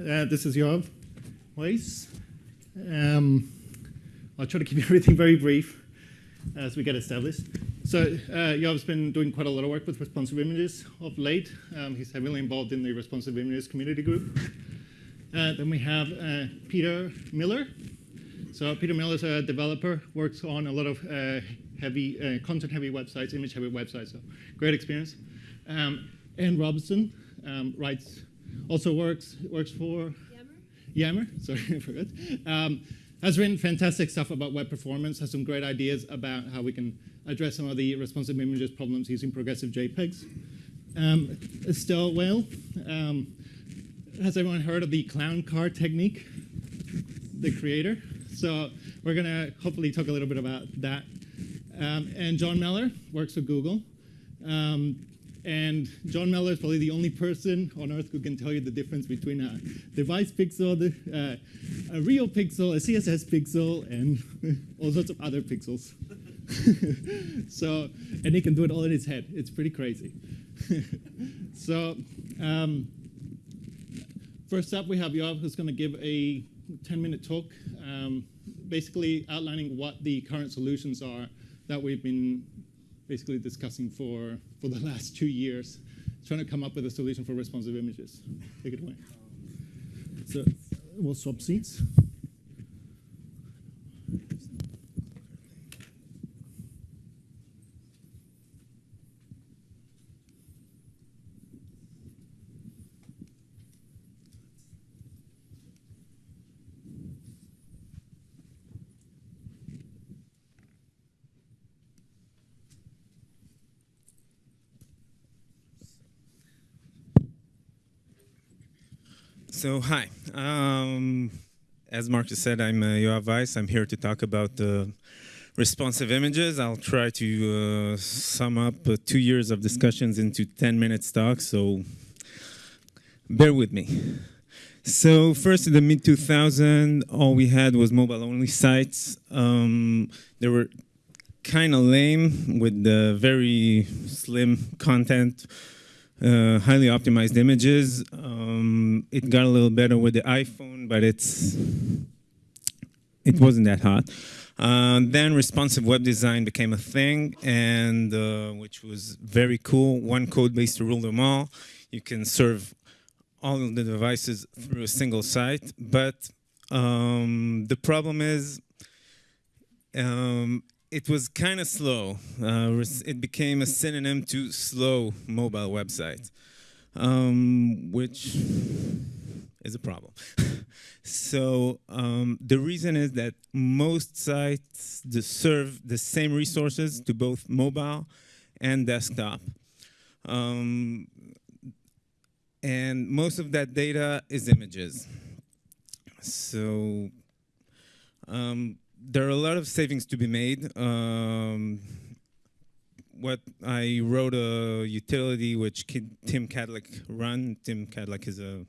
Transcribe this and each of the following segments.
Uh, this is Yoav Weiss. Um, I'll try to keep everything very brief as we get established. So uh, Yoav's been doing quite a lot of work with responsive images of late. Um, he's heavily involved in the responsive images community group. Uh, then we have uh, Peter Miller. So Peter Miller is a developer, works on a lot of uh, heavy, uh, content-heavy websites, image-heavy websites, so great experience. Um, Anne Robson um, writes, also works, works for Yammer, sorry, I forgot. Um, has written fantastic stuff about web performance, has some great ideas about how we can address some of the responsive images problems using progressive JPEGs. Um, Estelle Weyl, um, has everyone heard of the clown car technique? The creator. So we're going to hopefully talk a little bit about that. Um, and John Mellor works for Google. Um, and John Mellor is probably the only person on earth who can tell you the difference between a device pixel, uh, a real pixel, a CSS pixel, and all sorts of other pixels. so, and he can do it all in his head. It's pretty crazy. so, um, first up, we have Yoav, who's going to give a 10-minute talk, um, basically outlining what the current solutions are that we've been basically discussing for, for the last two years, trying to come up with a solution for responsive images. Take it away. So we'll swap seats. So hi, um, as Marcus said, I'm uh, Yoav Weiss. I'm here to talk about uh, responsive images. I'll try to uh, sum up uh, two years of discussions into 10 minutes talk, so bear with me. So first in the mid 2000, all we had was mobile only sites. Um, they were kind of lame with the very slim content uh, highly optimized images. Um, it got a little better with the iPhone, but it's it wasn't that hot. Uh, then responsive web design became a thing, and uh, which was very cool. One code base to rule them all. You can serve all of the devices through a single site, but um, the problem is um, it was kind of slow. Uh, it became a synonym to slow mobile websites, um, which is a problem. so um, the reason is that most sites serve the same resources to both mobile and desktop. Um, and most of that data is images. So um, there are a lot of savings to be made. Um, what I wrote a utility which Tim Kadlec run. Tim Kadlec is a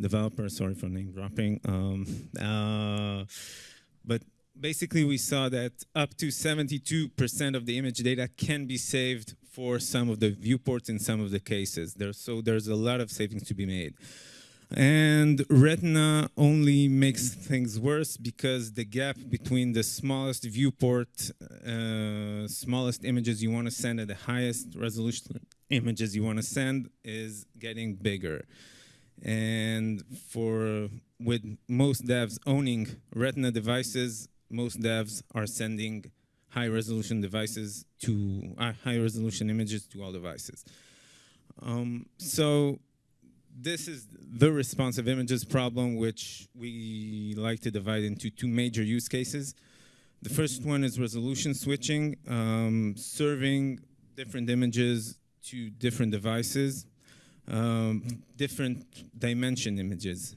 developer. Sorry for name dropping. Um, uh, but basically, we saw that up to 72% of the image data can be saved for some of the viewports in some of the cases. There, so there's a lot of savings to be made. And Retina only makes things worse because the gap between the smallest viewport, uh, smallest images you want to send and the highest resolution images you want to send is getting bigger. And for with most devs owning Retina devices, most devs are sending high resolution devices to uh, high resolution images to all devices. Um, so this is the responsive images problem, which we like to divide into two major use cases. The first one is resolution switching, um, serving different images to different devices, um, different dimension images,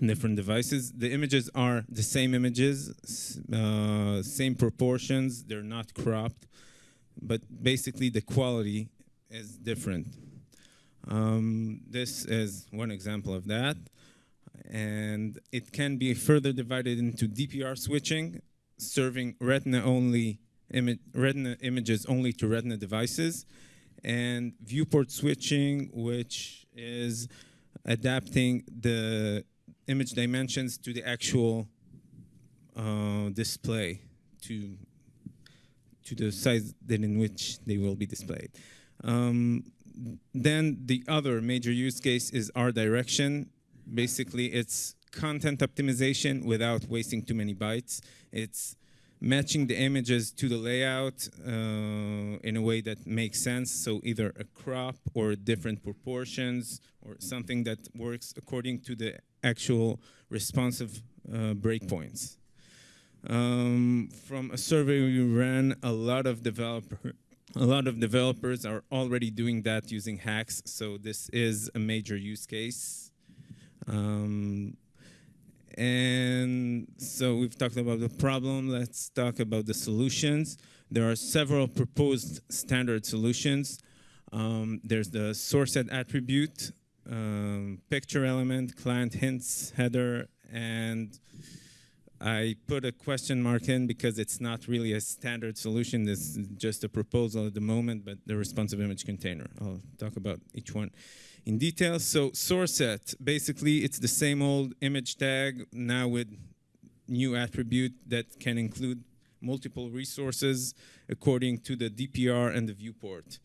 different devices. The images are the same images, uh, same proportions, they're not cropped, but basically the quality is different. Um, this is one example of that. And it can be further divided into DPR switching, serving retina-only imi retina images only to retina devices, and viewport switching, which is adapting the image dimensions to the actual uh, display to to the size that in which they will be displayed. Um, then the other major use case is art direction. Basically, it's content optimization without wasting too many bytes. It's matching the images to the layout uh, in a way that makes sense. So either a crop or different proportions or something that works according to the actual responsive uh, breakpoints. Um, from a survey we ran, a lot of developer, a lot of developers are already doing that using hacks. So this is a major use case. Um, and so we've talked about the problem. Let's talk about the solutions. There are several proposed standard solutions. Um, there's the source set attribute, um, picture element, client hints, header, and I put a question mark in because it's not really a standard solution. This is just a proposal at the moment, but the responsive image container. I'll talk about each one in detail. So source set, basically it's the same old image tag now with new attribute that can include multiple resources according to the DPR and the viewport.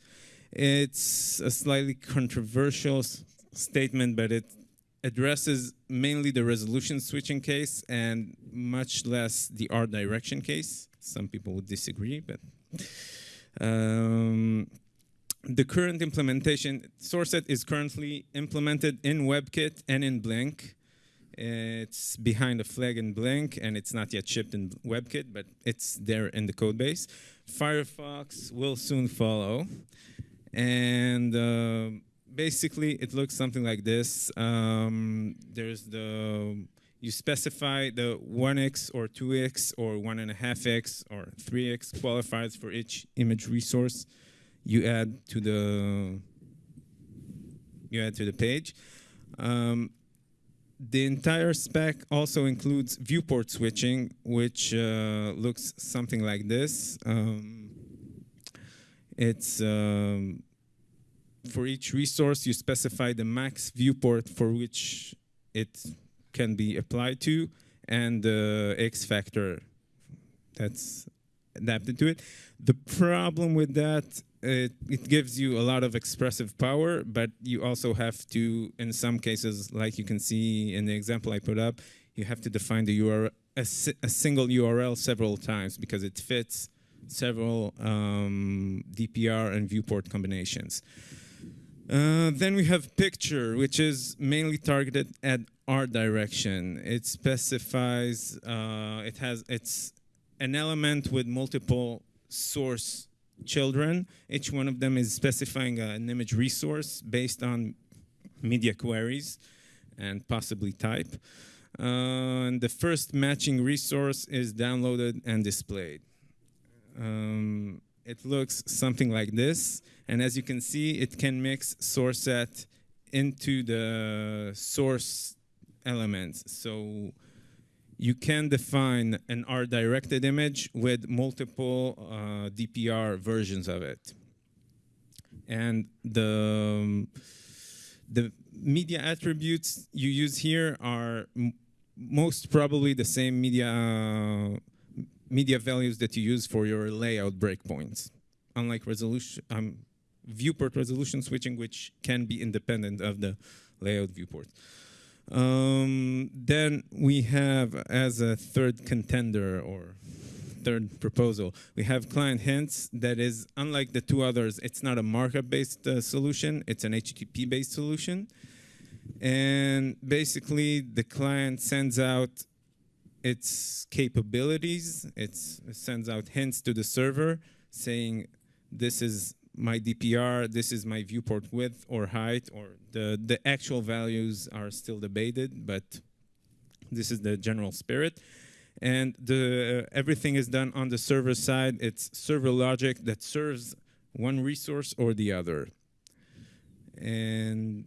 It's a slightly controversial statement, but it addresses mainly the resolution switching case and much less the art direction case. Some people would disagree, but um, the current implementation, SourceSet is currently implemented in WebKit and in Blink. It's behind a flag in Blink, and it's not yet shipped in WebKit, but it's there in the code base. Firefox will soon follow. And uh, basically, it looks something like this. Um, there's the, you specify the 1x or 2x or 1.5x or 3x qualifiers for each image resource you add to the you add to the page. Um, the entire spec also includes viewport switching, which uh, looks something like this. Um, it's um, for each resource you specify the max viewport for which it can be applied to and the X factor that's adapted to it. The problem with that it, it gives you a lot of expressive power, but you also have to, in some cases, like you can see in the example I put up, you have to define the URL, a, a single URL several times because it fits several um, DPR and viewport combinations. Uh, then we have picture, which is mainly targeted at art direction. It specifies, uh, it has, it's an element with multiple source children. Each one of them is specifying an image resource based on media queries and possibly type. Uh, and the first matching resource is downloaded and displayed. Um, it looks something like this. And as you can see, it can mix source set into the source elements. So you can define an art-directed image with multiple uh, DPR versions of it. And the, um, the media attributes you use here are most probably the same media, uh, media values that you use for your layout breakpoints. Unlike resolution, um, viewport resolution switching, which can be independent of the layout viewport. Um, then we have as a third contender or third proposal, we have client hints that is unlike the two others, it's not a markup-based uh, solution, it's an HTTP-based solution. And basically the client sends out its capabilities, it sends out hints to the server saying this is my DPR, this is my viewport width or height, or the, the actual values are still debated, but this is the general spirit. And the, uh, everything is done on the server side. It's server logic that serves one resource or the other. And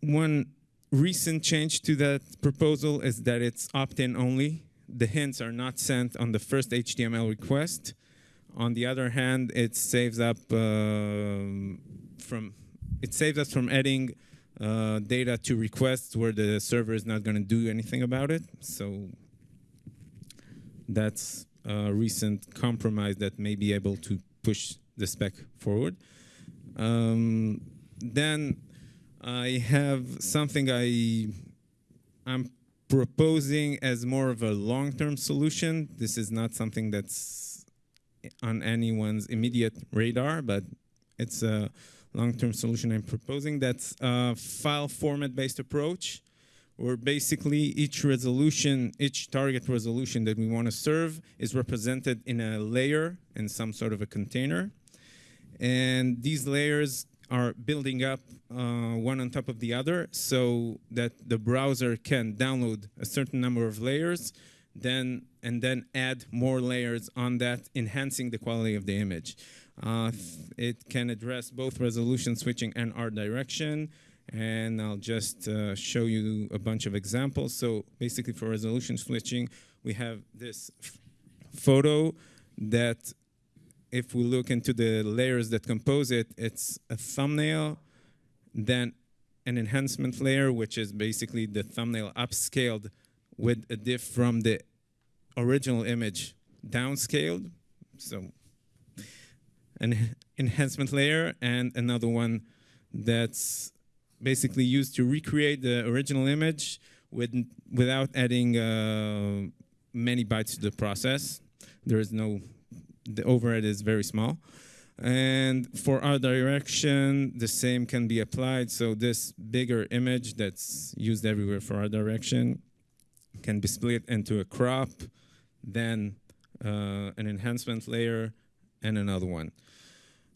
one recent change to that proposal is that it's opt-in only. The hints are not sent on the first HTML request. On the other hand, it saves up um, from it saves us from adding uh, data to requests where the server is not going to do anything about it. So that's a recent compromise that may be able to push the spec forward. Um, then I have something I I'm proposing as more of a long-term solution. This is not something that's on anyone's immediate radar, but it's a long-term solution I'm proposing. That's a file format-based approach, where basically each resolution, each target resolution that we want to serve is represented in a layer in some sort of a container. And these layers are building up uh, one on top of the other so that the browser can download a certain number of layers then and then add more layers on that enhancing the quality of the image. Uh, it can address both resolution switching and art direction. And I'll just uh, show you a bunch of examples. So basically for resolution switching we have this photo that if we look into the layers that compose it, it's a thumbnail, then an enhancement layer, which is basically the thumbnail upscaled with a diff from the original image downscaled. So an enhancement layer and another one that's basically used to recreate the original image with, without adding uh, many bytes to the process. There is no the overhead is very small. And for art direction, the same can be applied. So this bigger image that's used everywhere for art direction can be split into a crop, then uh, an enhancement layer, and another one.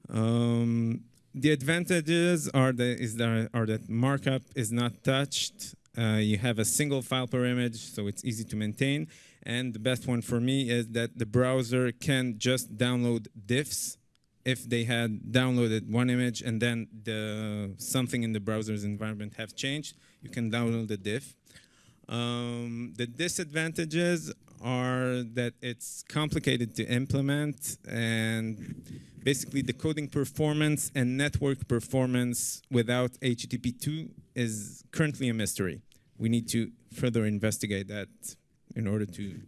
Um, the advantages are that, is that, are that markup is not touched. Uh, you have a single file per image, so it's easy to maintain. And the best one for me is that the browser can just download diffs if they had downloaded one image and then the something in the browser's environment have changed, you can download the diff. Um, the disadvantages are that it's complicated to implement and basically the coding performance and network performance without HTTP2 is currently a mystery. We need to further investigate that in order to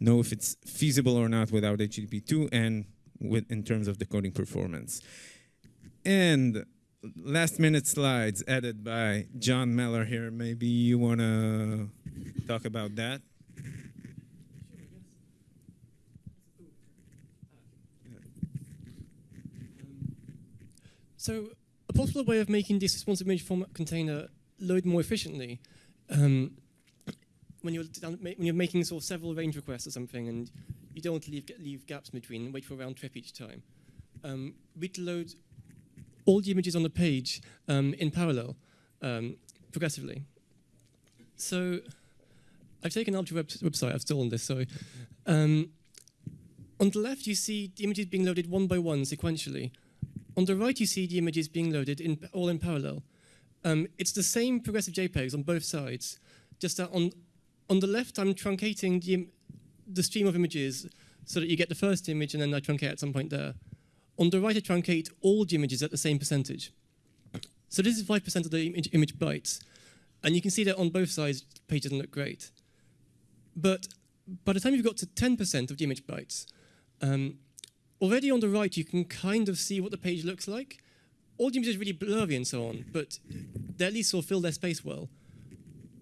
know if it's feasible or not without HTTP2 and with, in terms of the coding performance. And last minute slides added by John Mellor here. Maybe you want to talk about that? So a possible way of making this responsive image format container load more efficiently um, when you're when you're making sort of several range requests or something, and you don't want to leave leave gaps between and wait for a round trip each time. Um, we'd load all the images on the page um, in parallel, um, progressively. So I've taken up to web website. I've stolen this. Sorry. Um, on the left, you see the images being loaded one by one sequentially. On the right, you see the images being loaded in, all in parallel. Um, it's the same progressive JPEGs on both sides, just that on on the left, I'm truncating the, the stream of images so that you get the first image and then I truncate at some point there. On the right, I truncate all the images at the same percentage. So this is 5% of the image, image bytes. And you can see that on both sides, the page doesn't look great. But by the time you've got to 10% of the image bytes, um, already on the right, you can kind of see what the page looks like. All the images are really blurry and so on, but they at least sort of fill their space well.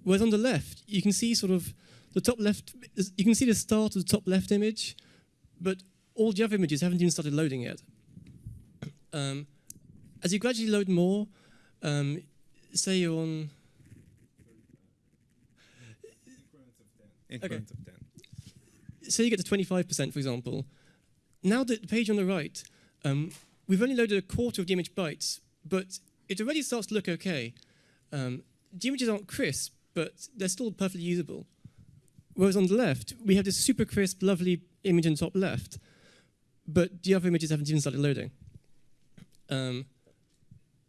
Whereas on the left, you can see sort of the top left, you can see the start of the top left image, but all the other images haven't even started loading yet. Um, as you gradually load more, um, say you're on... Increments Okay. of 10. say you get to 25%, for example, now the page on the right, um, we've only loaded a quarter of the image bytes, but it already starts to look okay. Um, the images aren't crisp, but they're still perfectly usable. Whereas on the left, we have this super crisp, lovely image in top left, but the other images haven't even started loading. Um,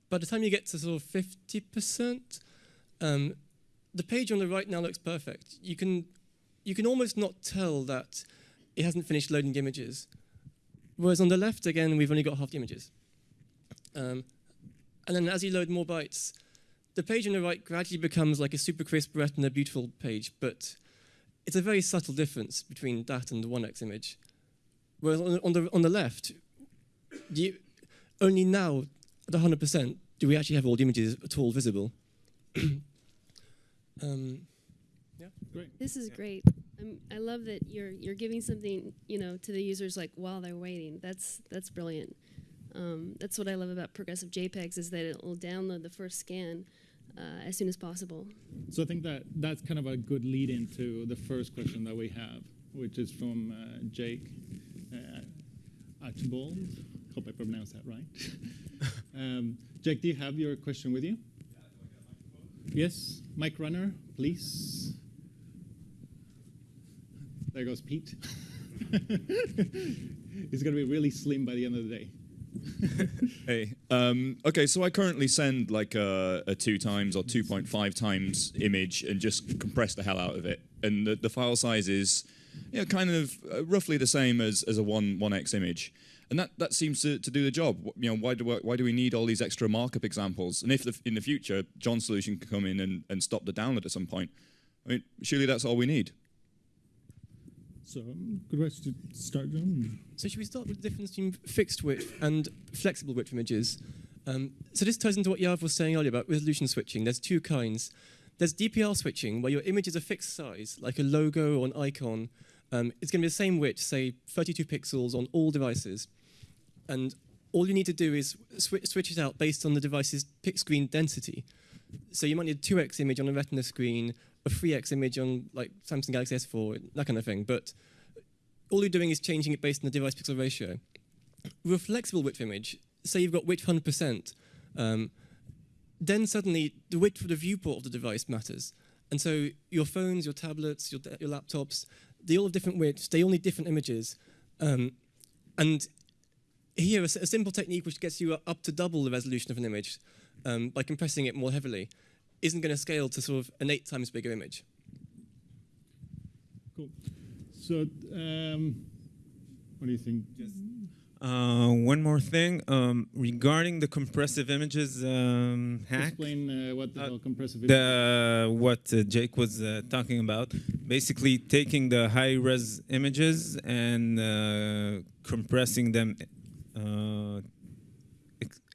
by the time you get to sort of 50%, um, the page on the right now looks perfect. You can, you can almost not tell that it hasn't finished loading the images. Whereas on the left, again, we've only got half the images. Um, and then as you load more bytes, the page on the right gradually becomes like a super crisp Retina beautiful page, but it's a very subtle difference between that and the 1x image. Whereas on the, on the, on the left, you, only now at 100% do we actually have all the images at all visible. um, yeah, great. This is Yeah. great. Um, I love that you're you're giving something you know to the users like while they're waiting. That's that's brilliant. Um, that's what I love about progressive JPEGs is that it will download the first scan uh, as soon as possible. So I think that that's kind of a good lead into the first question that we have, which is from uh, Jake uh, Archibald. Hope I pronounced that right. um, Jake, do you have your question with you? Yes, Mike Runner, please. There goes Pete. He's going to be really slim by the end of the day. Hey, um, okay, so I currently send like a, a two times or 2.5 times image and just compress the hell out of it. And the, the file size is you know, kind of uh, roughly the same as, as a 1, 1x image. And that, that seems to, to do the job. You know, why do, I- why do we need all these extra markup examples? And if the, in the future, John's solution can come in and, and stop the download at some point, I mean, surely that's all we need. So, um, good way to start, John. So should we start with the difference between fixed width and flexible width images? Um, so this ties into what Yoav was saying earlier about resolution switching. There's two kinds. There's DPR switching, where your image is a fixed size, like a logo or an icon. Um, it's going to be the same width, say 32 pixels on all devices. And all you need to do is swi- switch it out based on the device's screen density. So you might need a 2x image on a Retina screen, a 3x image on like Samsung Galaxy S4, that kind of thing. But all you're doing is changing it based on the device pixel ratio. With a flexible width image, say you've got width 100%, um, then suddenly the width of the viewport of the device matters. And so your phones, your tablets, your, your laptops, they all have different widths, they all need different images. Um, and here, a simple technique which gets you up to double the resolution of an image um, by compressing it more heavily isn't going to scale to sort of an eight times bigger image. Cool. So, um, what do you think? Uh, one more thing um, regarding the compressive images um, hack. Explain uh, what the Uh, compressive the what uh, Jake was uh, talking about, basically taking the high res images and uh, compressing them, uh, ex-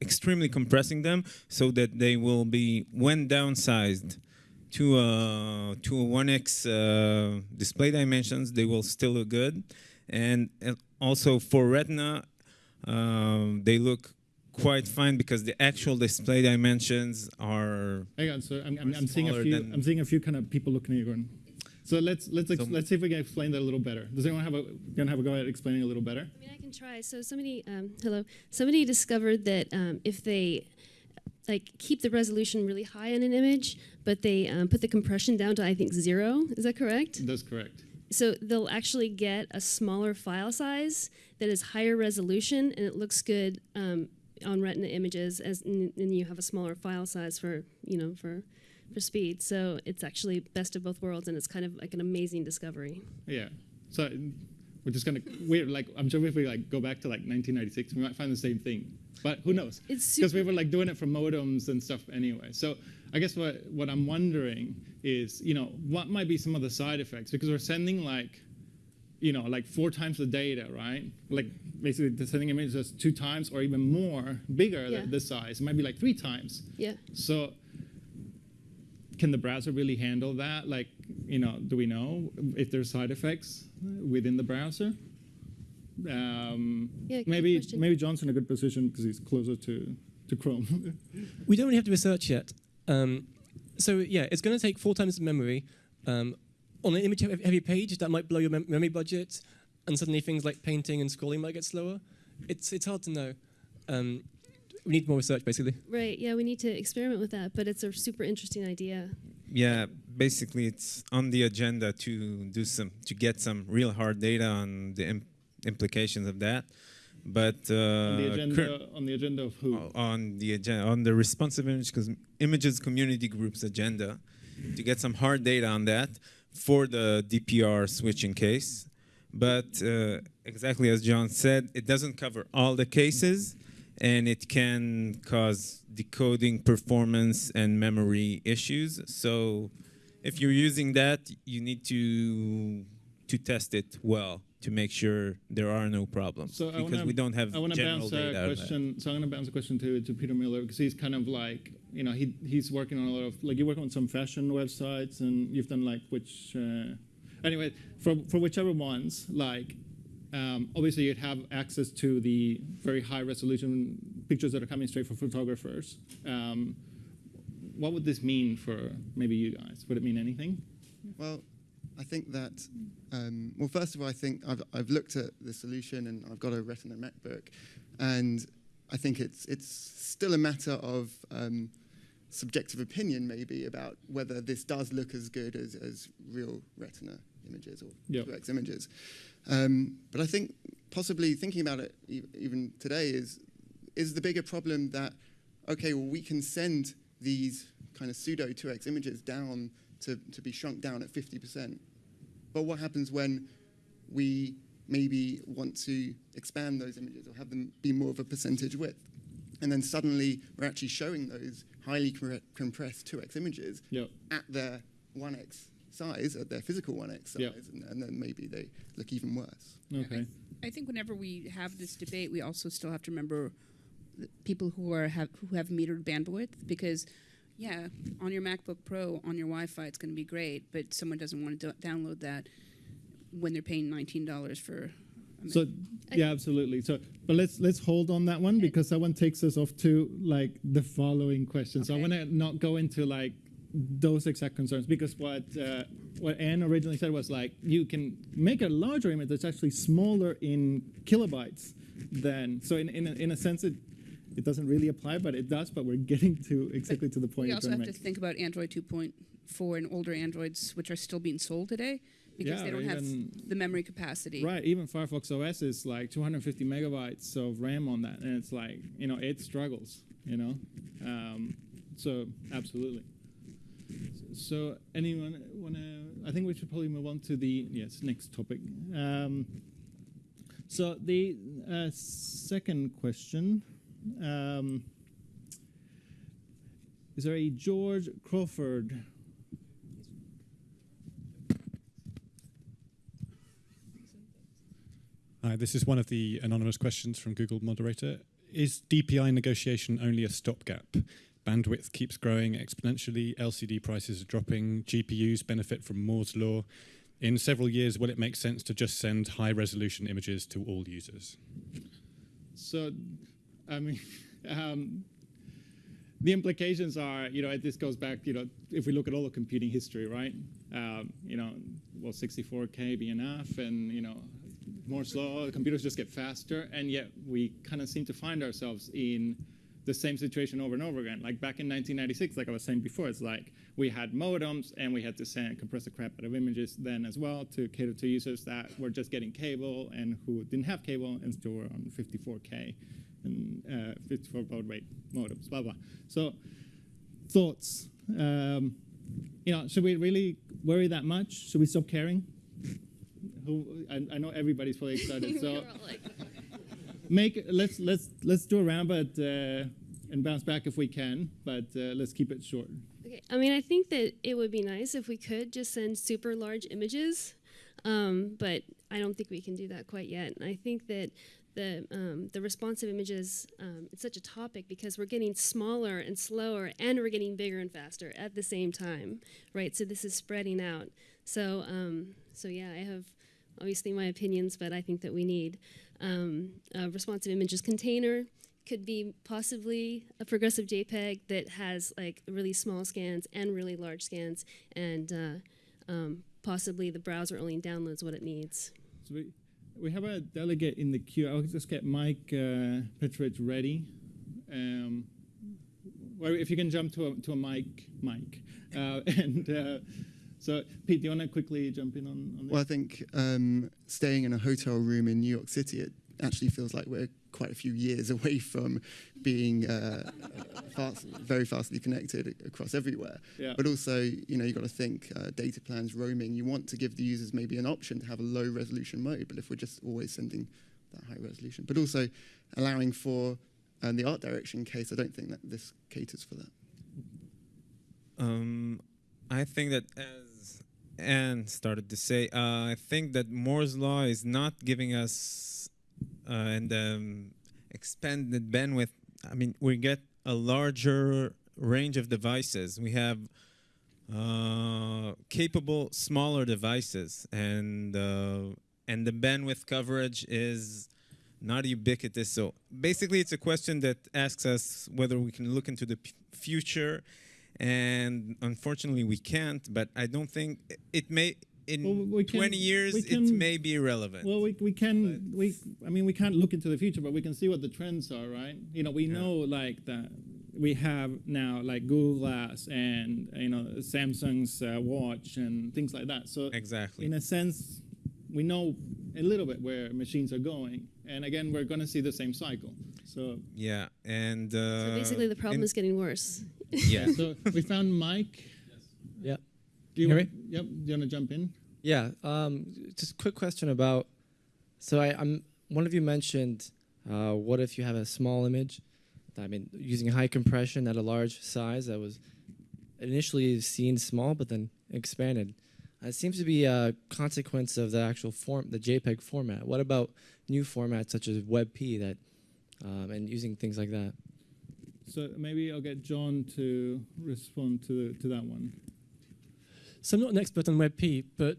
extremely compressing them, so that they will be when downsized to a to a 1x uh, display dimensions, they will still look good, and uh, also for Retina, um, they look quite fine because the actual display dimensions are Hang on. So I'm, I'm, I'm seeing a few. I'm seeing a few kind of people looking at you going. So let's let's So- let's see if we can explain that a little better. Does anyone have a gonna have a go at explaining a little better? I mean, I can try. So somebody, um, hello, somebody discovered that um, if they like keep the resolution really high on an image, but they um, put the compression down to I think zero. Is that correct? That's correct. So they'll actually get a smaller file size that is higher resolution, and it looks good um, on Retina images. As and and you have a smaller file size for you know for for speed. So it's actually best of both worlds, and it's kind of like an amazing discovery. Yeah. So we're just gonna we're like I'm sure if we like go back to like 1996, we might find the same thing. But who knows? It's because we were like doing it for modems and stuff anyway. So I guess what what I'm wondering is, you know, what might be some of the side effects because we're sending like, you know, like four times the data, right? Like basically the sending images two times or even more bigger Yeah. the, the size. It might be like three times. Yeah. So can the browser really handle that? Like, you know, do we know if there's side effects within the browser? Um, Yeah, maybe question. maybe John's in a good position because he's closer to, to Chrome. We don't really have to research yet. Um, so yeah, it's going to take four times the memory. Um, on an image heavy heavy page, that might blow your mem- memory budget, and suddenly things like painting and scrolling might get slower. It's it's hard to know. Um, we need more research, basically. Right. Yeah, we need to experiment with that, but it's a super interesting idea. Yeah, basically it's on the agenda to do some to get some real hard data on the im- implications of that. But uh, on the agenda on the agenda of who? on the agenda on the responsive image cause images community groups agenda to get some hard data on that for the DPR switching case. But uh, exactly as John said, it doesn't cover all the cases, and it can cause decoding performance and memory issues. So if you're using that, you need to to test it well to make sure there are no problems So because wanna- we don't have I want to general bounce a on question. So I'm going to bounce a question to to Peter Miller because he's kind of like you know he he's working on a lot of like you work on some fashion websites and you've done like which uh, anyway for for whichever ones like um, obviously you'd have access to the very high resolution pictures that are coming straight from photographers. Um, what would this mean for maybe you guys? Would it mean anything? Well, I think that, um, well, first of all, I think I've, I've looked at the solution and I've got a Retina MacBook, and I think it's, it's still a matter of um, subjective opinion, maybe, about whether this does look as good as, as real Retina images or Yep. 2X images. Um, but I think possibly thinking about it e- even today is, is the bigger problem that, okay, well, we can send these kind of pseudo 2x images down to, to be shrunk down at 50%. But what happens when we maybe want to expand those images or have them be more of a percentage width? And then suddenly we're actually showing those highly compressed 2x images Yep. at their 1x size, at their physical 1x size, Yep. and, and then maybe they look even worse. Okay. I think whenever we have this debate, we also still have to remember the people who are have who have metered bandwidth because, yeah, on your MacBook Pro on your Wi-Fi it's going to be great, but someone doesn't want to do- download that when they're paying nineteen dollars for. a So yeah, absolutely. So, but let's let's hold on that one because that one takes us off to like the following question. So I want to not go into like those exact concerns because what uh, what Anne originally said was like you can make a larger image that's actually smaller in kilobytes than so in in a, in a sense it it doesn't really apply, but it does. But we're getting to exactly to the point we also have to to think about Android 2.4 and older Androids, which are still being sold today because Yeah, they don't have the memory capacity. Right, even Firefox OS is like 250 megabytes of RAM on that, and it's like you know it struggles, you know. Um, so absolutely. So anyone want to? I think we should probably move on to the yes next topic. Um, so the uh, second question. Um, is there a George Crawford Hi, this is one of the anonymous questions from Google Moderator. Is DPI negotiation only a stopgap? Bandwidth keeps growing exponentially, LCD prices are dropping, GPUs benefit from Moore's Law. In several years, will it make sense to just send high resolution images to all users? So, I mean, um, the implications are, you know, this goes back, you know, if we look at all the computing history, right? Um, you know, will 64K be enough? And, you know, Moore's law, computers just get faster. And yet we kind of seem to find ourselves in the same situation over and over again. Like back in 1996, like I was saying before, it's like we had modems and we had to send compress the crap out of images then as well to cater to users that were just getting cable and who didn't have cable and still were on 54k and uh, 54 baud rate modems, blah blah. So thoughts. Um, you know, should we really worry that much? Should we stop caring? Who, I, I know everybody's probably excited. So make let's let's let's do a round, but uh, and bounce back if we can. But uh, let's keep it short. Okay. I mean, I think that it would be nice if we could just send super large images, um, but I don't think we can do that quite yet. And I think that the um, the responsive images um, it's such a topic because we're getting smaller and slower, and we're getting bigger and faster at the same time, right? So this is spreading out. So um, so yeah, I have obviously my opinions, but I think that we need um, a responsive images container could be possibly a progressive JPEG that has like really small scans and really large scans, and uh, um, possibly the browser only downloads what it needs. So we we have a delegate in the queue. I'll just get Mike uh, ready. Um, well, if you can jump to a to a mic, Mike, uh, and. So, Pete, do you want to quickly jump in on, on this? Well, I think um, staying in a hotel room in New York City, it actually feels like we're quite a few years away from being uh, fast, very fastly connected across everywhere. Yeah. But also, you know, you've got to think uh, data plans, roaming. You want to give the users maybe an option to have a low resolution mode, but if we're just always sending that high resolution, but also allowing for And the art direction case, I don't think that this caters for that. Um, I think that Anne started to say, uh, I think that Moore's law is not giving us uh, and um, expanded bandwidth. I mean, we get a larger range of devices. We have uh, capable smaller devices, and uh, and the bandwidth coverage is not ubiquitous. So basically, it's a question that asks us whether we can look into the future and unfortunately we can't but i don't think it may in Well, we can- 20 years we it may be irrelevant Well, we, we can we I mean we can't look into the future, but we can see what the trends are, right? You know, we know like that we have now like Google Glass and you know Samsung's uh, watch and things like that. So exactly in a sense, we know a little bit where machines are going, and again, we're going to see the same cycle. So yeah and uh, So basically, the problem is getting worse. Yeah so we found Mike. Yes. Yeah. Do you Hear want, Yep. Do you want to jump in? Yeah. Um, just a quick question about. So I, I'm. One of you mentioned, uh, what if you have a small image? I mean, using high compression at a large size that was initially seen small, but then expanded. Uh, It seems to be a consequence of the actual form, the JPEG format. What about new formats such as WebP that, um, and using things like that? So maybe I'll get John to respond to to that one. So I'm not an expert on WebP, but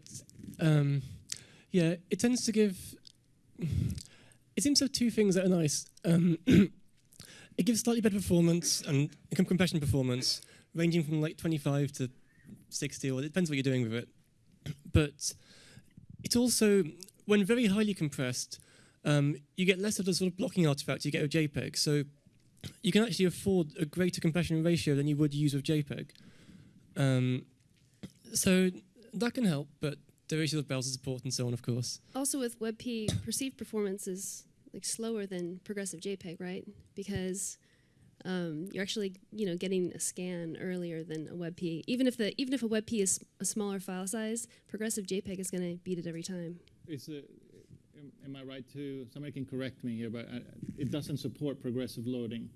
um, yeah, it tends to give. It seems to have two things that are nice. Um, it gives slightly better performance and compression performance, ranging from like 25 to 60, or it depends what you're doing with it. But it's also, when very highly compressed, um, you get less of the sort of blocking artifact you get with JPEG. So you can actually afford a greater compression ratio than you would use with JPEG. Um, so that can help, but there are issues of browser support and so on, of course. Also, with WebP, perceived performance is like slower than progressive JPEG, right? Because um, you're actually, you know, getting a scan earlier than a WebP. Even if the even if a WebP is a smaller file size, progressive JPEG is going to beat it every time. Is it, am, am I right to? Somebody can correct me here, but uh, it doesn't support progressive loading,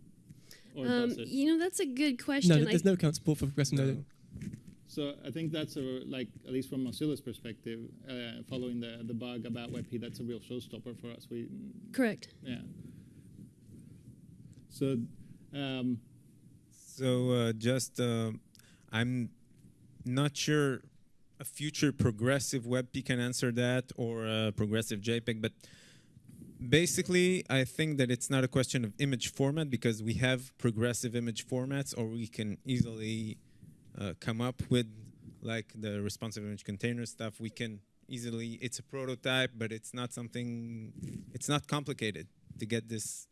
or Um, does it? you know, that's a good question. No, I- there's no account support for progressive No. loading. So I think that's a like at least from Mozilla's perspective, uh, following the the bug about WebP, that's a real showstopper for us. We correct. yeah. So. Um, so uh, just uh, i'm not sure a future progressive WebP can answer that or a progressive jpeg but basically i think that it's not a question of image format because we have progressive image formats or we can easily uh, come up with like the responsive image container stuff. We can easily it's a prototype but it's not something it's not complicated to get this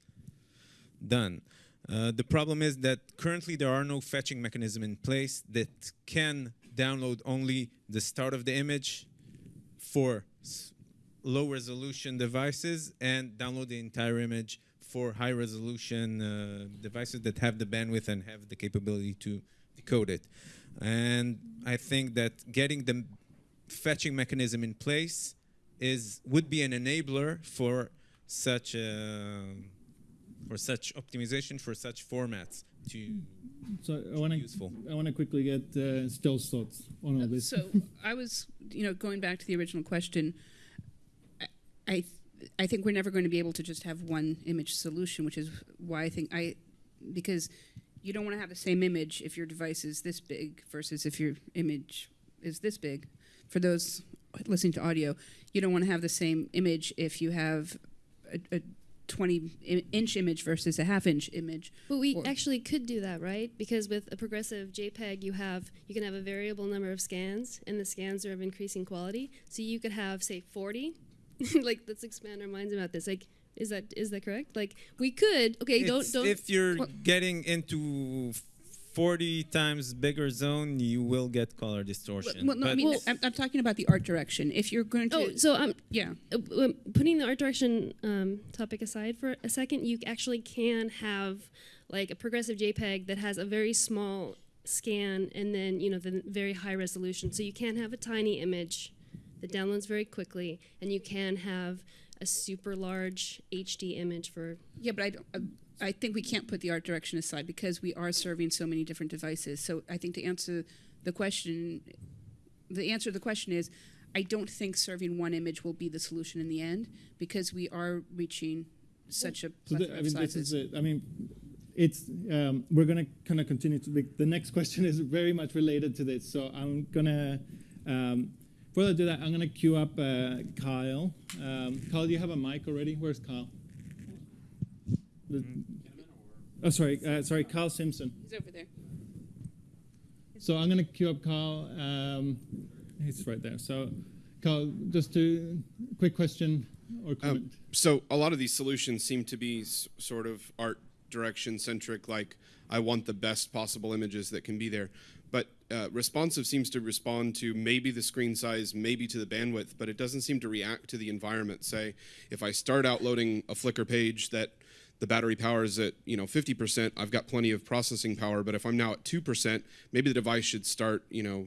done. Uh, the problem is that currently there are no fetching mechanism in place that can download only the start of the image for low resolution devices and download the entire image for high resolution uh, devices that have the bandwidth and have the capability to decode it. And I think that getting the fetching mechanism in place is would be an enabler for such a for such optimization for such formats to so I want to useful. I want to quickly get uh, Estelle's thoughts on all this. So I was, you know, going back to the original question. I, I, th- I think we're never going to be able to just have one image solution, which is why I think I, because you don't want to have the same image if your device is this big versus if your image is this big. For those listening to audio, you don't want to have the same image if you have a, a 20 i- inch image versus a half inch image. But we Or- actually could do that, right? Because with a progressive JPEG, you have you can have a variable number of scans, and the scans are of increasing quality. So you could have, say, 40. like, let's expand our minds about this. Like, is that is that correct? Like, we could. Okay, don't don't. if you're getting into 40 times bigger zone, you will get color distortion. Well, no, I mean, well, I'm, I'm talking about the art direction. If you're going to, oh, so I'm yeah, uh, um, putting the art direction um, topic aside for a second, you actually can have like a progressive JPEG that has a very small scan and then you know the very high resolution. So you can have a tiny image that downloads very quickly, and you can have a super large HD image for. yeah, but I don't. Uh, I think we can't put the art direction aside because we are serving so many different devices. So I think to answer the question, the answer to the question is, I don't think serving one image will be the solution in the end because we are reaching such a So the, plethora I of mean, this is it. I mean, it's um, we're gonna kind of continue to. The, the next question is very much related to this, so I'm gonna. Um, before I do that, I'm gonna queue up uh, Kyle. Um, Kyle, do you have a mic already? Where's Kyle? The- oh, sorry, uh, sorry, Carl Simpson. He's over there. So I'm gonna queue up Carl. Um, he's right there. So, Carl, just a quick question or comment. so a lot of these solutions seem to be s- sort of art direction centric like i want the best possible images that can be there but uh, responsive seems to respond to maybe the screen size maybe to the bandwidth but it doesn't seem to react to the environment say if i start out loading a flickr page that the battery power is at you know 50% i've got plenty of processing power but if i'm now at 2% maybe the device should start you know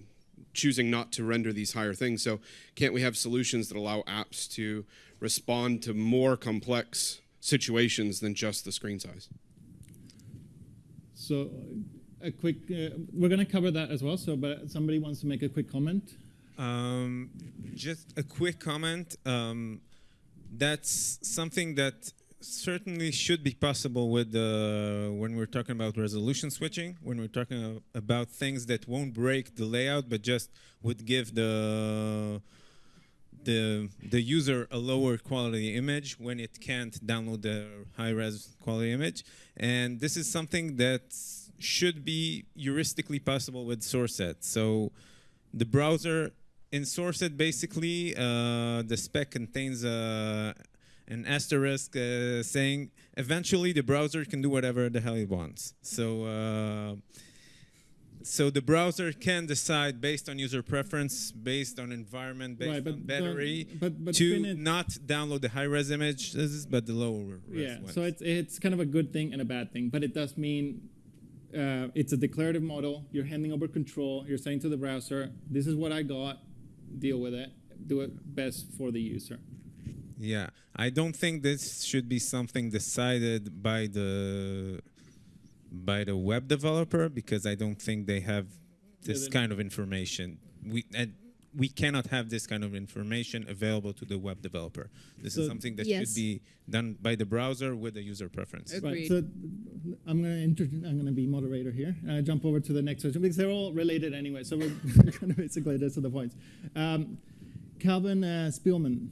choosing not to render these higher things. So can't we have solutions that allow apps to respond to more complex situations than just the screen size? So, a quick. Uh, we're gonna cover that as well. So, but somebody wants to make a quick comment. Um, just a quick comment. Um, that's something that certainly should be possible with uh, when we're talking about resolution switching. When we're talking about things that won't break the layout, but just would give the the the user a lower quality image when it can't download the high res quality image. And this is something that should be heuristically possible with SourceSet. So the browser in SourceSet basically uh, the spec contains uh, an asterisk uh, saying eventually the browser can do whatever the hell it wants. So uh, so the browser can decide based on user preference, based on environment, based right, but on battery, don't- but but to not download the high res images, but the lower res yeah. ones. So it's it's kind of a good thing and a bad thing, but it does mean. Uh, it's a declarative model. You're handing over control. You're saying to the browser, "This is what I got. Deal with it. Do it best for the user." Yeah, I don't think this should be something decided by the by the web developer because I don't think they have this then- kind of information. We and we cannot have this kind of information available to the web developer. This So- is something that Yes. should be done by the browser with the user preference. Agreed. Right. So I'm gonna inter- I'm gonna be moderator here. Uh, jump over to the next section because they're all related anyway. So we're kind of basically that's the points. Um, Calvin uh, Spielman,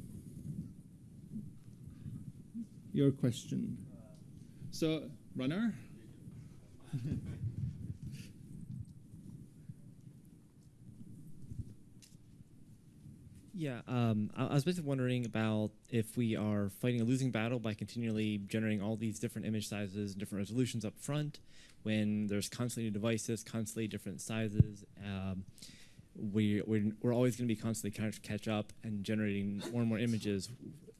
your question. So runner. Yeah, um, I, I was basically wondering about if we are fighting a losing battle by continually generating all these different image sizes and different resolutions up front, when there's constantly new devices, constantly different sizes. Um, we, we're, we're always going to be constantly trying to catch up and generating more and more images,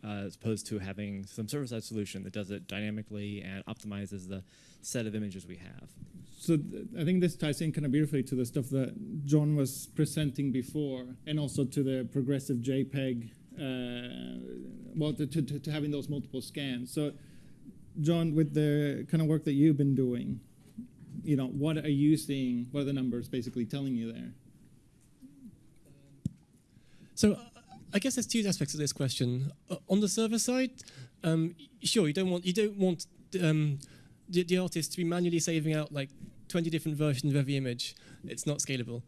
uh, as opposed to having some server-side solution that does it dynamically and optimizes the set of images we have. So th- I think this ties in kind of beautifully to the stuff that John was presenting before, and also to the progressive JPEG, uh, well, to, to, to having those multiple scans. So, John, with the kind of work that you've been doing, you know, what are you seeing? What are the numbers basically telling you there? So I guess there's two aspects of this question. Uh, on the server side, um, sure you don't want you don't want um, the, the artist to be manually saving out like 20 different versions of every image. It's not scalable.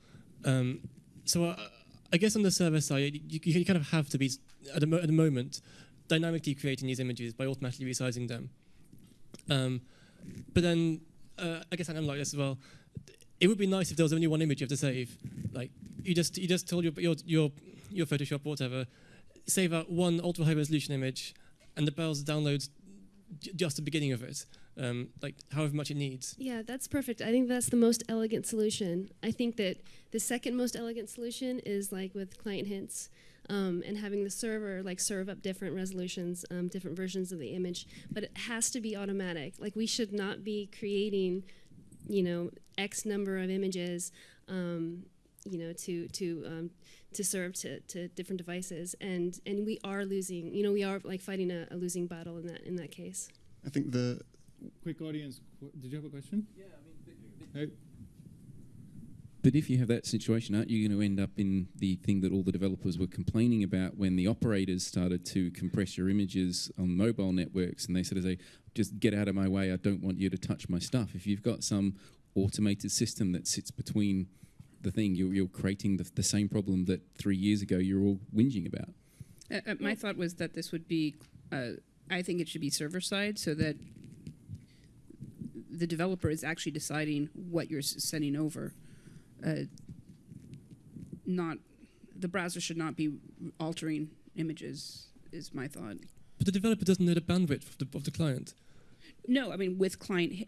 Um, so uh, I guess on the server side, you, you kind of have to be at the, at the moment dynamically creating these images by automatically resizing them. Um, but then uh, I guess I'm like this as well. It would be nice if there was only one image you have to save. Like you just you just told your your your your Photoshop whatever, save out one ultra high resolution image, and the browser downloads just the beginning of it, um, like however much it needs. Yeah, that's perfect. I think that's the most elegant solution. I think that the second most elegant solution is like with client hints um, and having the server like serve up different resolutions, um, different versions of the image. But it has to be automatic. Like we should not be creating, you know, X number of images, um, you know, to to um, to serve to, to different devices. And and we are losing. You know, we are like fighting a, a losing battle in that in that case. I think the quick audience. qu- Did you have a question? Yeah, I mean. But if you have that situation, aren't you going to end up in the thing that all the developers were complaining about when the operators started to compress your images on mobile networks and they sort of say, just get out of my way, I don't want you to touch my stuff. If you've got some automated system that sits between the thing, you're, you're creating the, the same problem that three years ago you're all whinging about. Uh, uh, my thought was that this would be, uh, I think it should be server side so that the developer is actually deciding what you're sending over. Uh, not, the browser should not be altering images, is my thought. But the developer doesn't know the bandwidth of the, of the client. No, I mean with client.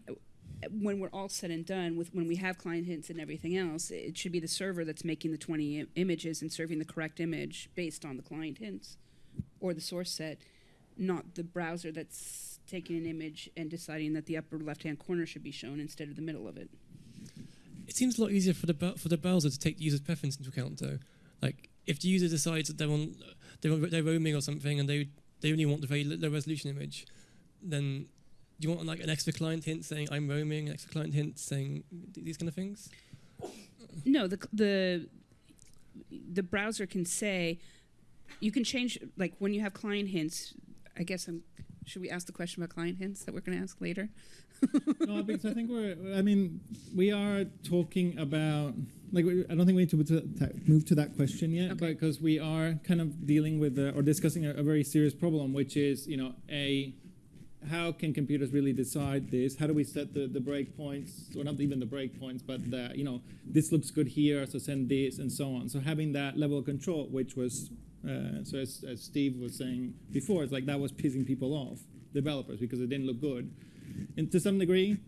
When we're all said and done, with when we have client hints and everything else, it should be the server that's making the 20 I- images and serving the correct image based on the client hints or the source set, not the browser that's taking an image and deciding that the upper left-hand corner should be shown instead of the middle of it. It seems a lot easier for the for the browser to take the user's preference into account, though. Like if the user decides that they're on they're, they're roaming or something and they they only want the very low resolution image, then you want like an extra client hint saying I'm roaming, an extra client hint saying these kind of things? No, the the the browser can say you can change like when you have client hints. I guess I'm. Should we ask the question about client hints that we're going to ask later? no, because I think we're. I mean, we are talking about like. we- I don't think we need to move to, that- move to that question yet, because we are kind of dealing with uh, or discussing a, a very serious problem, which is you know a how can computers really decide this? How do we set the, the breakpoints, or not even the breakpoints, but the, you know, this looks good here, so send this, and so on. So having that level of control, which was, uh, so as, as Steve was saying before, it's like that was pissing people off, developers, because it didn't look good. And to some degree,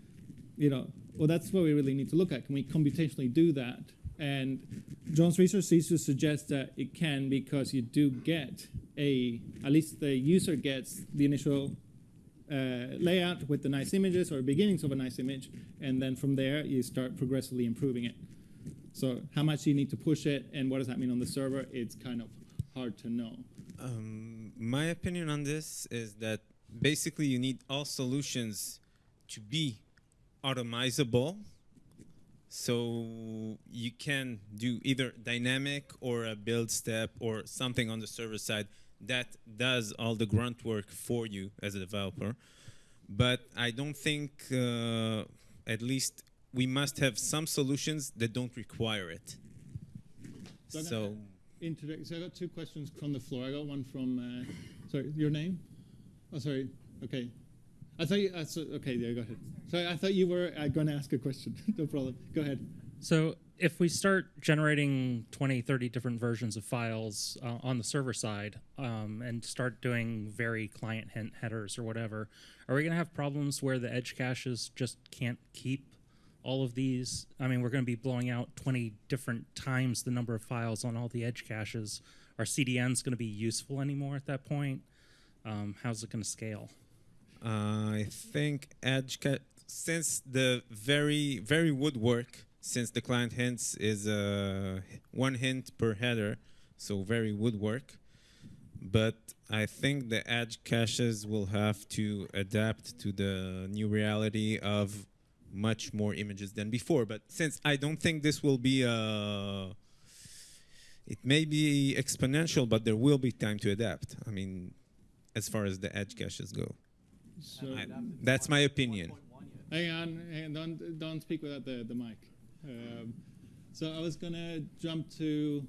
you know, well, that's what we really need to look at. Can we computationally do that? And John's research seems to suggest that it can because you do get a, at least the user gets the initial uh, layout with the nice images or beginnings of a nice image, and then from there you start progressively improving it. So how much you need to push it, and what does that mean on the server? It's kind of hard to know. Um, my opinion on this is that basically you need all solutions to be automizable. So you can do either dynamic or a build step or something on the server side that does all the grunt work for you as a developer. But I don't think, uh, at least, we must have some solutions that don't require it. So So. interject- so I got two questions from the floor. I got one from, uh, sorry, your name? Oh, sorry. Okay. I thought you, uh, so, okay, yeah, go ahead. Sorry, I thought you were uh, going to ask a question. no problem. Go ahead. So if we start generating 20, 30 different versions of files uh, on the server side um, and start doing very client hint headers or whatever, are we going to have problems where the edge caches just can't keep all of these? I mean, we're going to be blowing out 20 different times the number of files on all the edge caches. Are CDNs going to be useful anymore at that point? Um, how's it going to scale? I think Edge since the very very woodwork since the client hints is uh, one hint per header, so very woodwork. But I think the Edge caches will have to adapt to the new reality of much more images than before. But since I don't think this will be uh, it may be exponential, but there will be time to adapt. I mean, as far as the edge caches go. So I- that's my opinion. Hang on, hang on, don't, don't speak without the, the mic. Um, so I was gonna jump to,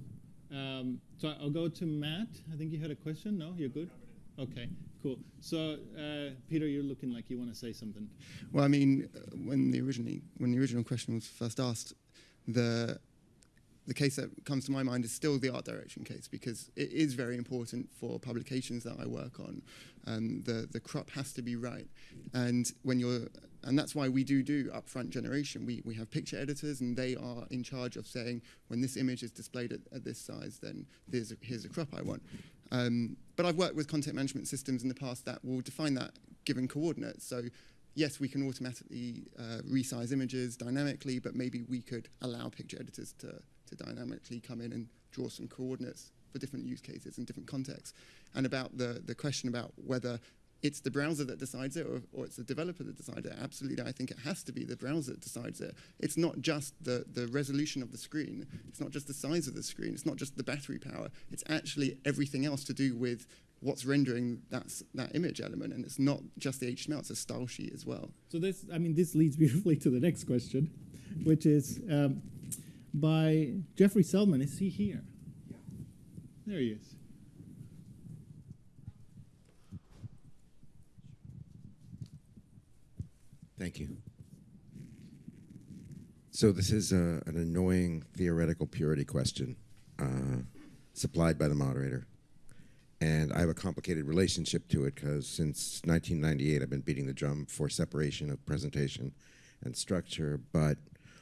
um, so I'll go to Matt. I think you had a question. No, you're good. Okay, cool. So uh, Peter, you're looking like you want to say something. Well, I mean, uh, when the originally when the original question was first asked, the the case that comes to my mind is still the art direction case because it is very important for publications that I work on. Um, the the crop has to be right, and when you're and that's why we do do upfront generation. We we have picture editors, and they are in charge of saying when this image is displayed at, at this size, then there's a, here's a crop I want. Um, but I've worked with content management systems in the past that will define that given coordinates. So yes, we can automatically uh, resize images dynamically, but maybe we could allow picture editors to, to dynamically come in and draw some coordinates for different use cases and different contexts. And about the, the question about whether it's the browser that decides it or, or it's the developer that decides it. Absolutely, I think it has to be the browser that decides it. It's not just the, the resolution of the screen. It's not just the size of the screen. It's not just the battery power. It's actually everything else to do with what's rendering that, that image element. And it's not just the HTML, it's a style sheet as well. So this, I mean, this leads beautifully to the next question, which is um, by Jeffrey Zeldman. Is he here? Yeah. There he is. Thank you. So this is uh, an annoying theoretical purity question uh, supplied by the moderator. And I have a complicated relationship to it because since 1998, I've been beating the drum for separation of presentation and structure, but